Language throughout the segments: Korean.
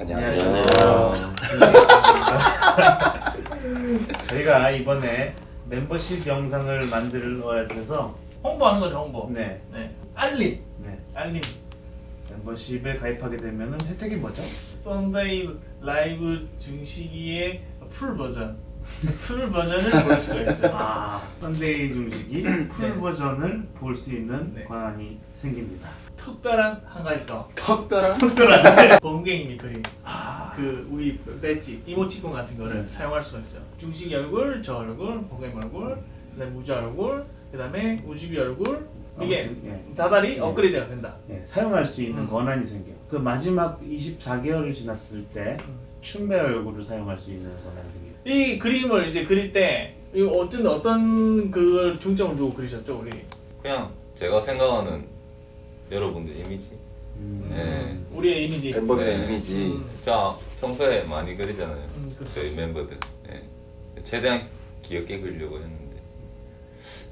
안녕하세요. 저희가 이번에 멤버십 영상을 만들어야 돼서 홍보하는 거죠 홍보. 네, 네. 알림. 네. 알림. 멤버십에 가입하게 되면 혜택이 뭐죠? Sunday 라이브 중식이의 full 버전. full 버전을 볼 수가 있어요. 아, Sunday 중식이 full 네. 버전을 볼 수 있는 네. 권한이 생깁니다. 특별한 한 가지 더. 특별한 범갱이미 그림. 아, 그 우리 배지 이모티콘 같은 거를 네. 사용할 수가 있어요. 중식이 얼굴, 저 얼굴, 범갱이 얼굴, 그다음에 우주 얼굴, 그다음에 우주비 얼굴. 이게 아무튼, 예. 다달이 네. 업그레이드가 된다. 네, 사용할 수 있는 음. 권한이 생겨요. 그 마지막 24개월을 지났을 때 음. 춘배 얼굴을 사용할 수 있는 권한이 생겨요. 이 그림을 이제 그릴 때 어떤 어떤 그걸 중점을 두고 그리셨죠 우리? 그냥 제가 생각하는 여러분들 이미지 음. 네. 우리의 이미지. 멤버들의 네. 이미지 음. 자 평소에 많이 그리잖아요 음, 그렇죠. 저희 멤버들 예. 최대한 귀엽게 그리려고 했는데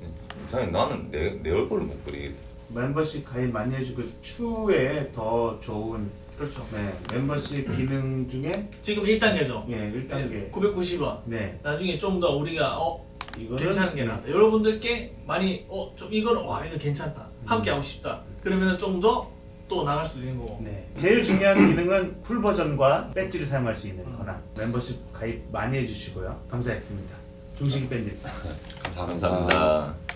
음, 이상하게 나는 내, 내 얼굴을 못 그리겠다 멤버십 가입 많이 해주고 추후에 더 좋은 그렇죠. 네, 멤버십 기능 중에 지금 1단계죠. 예, 1단계 990원. 네, 나중에 좀 더 우리가 어 이거는 괜찮은 게 네, 나다. 여러분들께 많이 어 좀 이거는 와 이거 괜찮다. 함께 하고 싶다. 그러면은 좀더 또 나갈 수도 있는 거고. 네. 제일 중요한 기능은 full 버전과 배지를 사용할 수 있는 음. 권한 멤버십 가입 많이 해주시고요 감사했습니다 중식이 밴드 감사합니다. 감사합니다